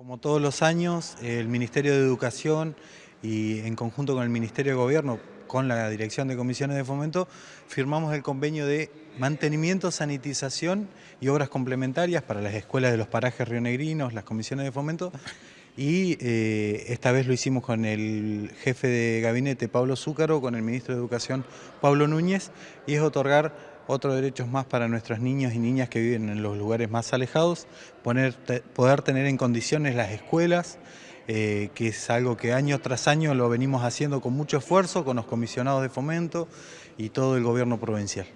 Como todos los años, el Ministerio de Educación y en conjunto con el Ministerio de Gobierno, con la Dirección de Comisiones de Fomento, firmamos el convenio de mantenimiento, sanitización y obras complementarias para las escuelas de los parajes rionegrinos, las comisiones de fomento, y eh, esta vez lo hicimos con el jefe de gabinete Pablo Zúcaro, con el ministro de Educación Pablo Núñez, y es otorgar otros derechos más para nuestros niños y niñas que viven en los lugares más alejados, poder tener en condiciones las escuelas, eh, que es algo que año tras año lo venimos haciendo con mucho esfuerzo, con los comisionados de fomento y todo el gobierno provincial.